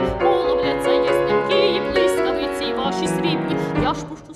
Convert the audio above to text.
Полубляться ясненькі і блискавиці ваші срібні. Я ж пущу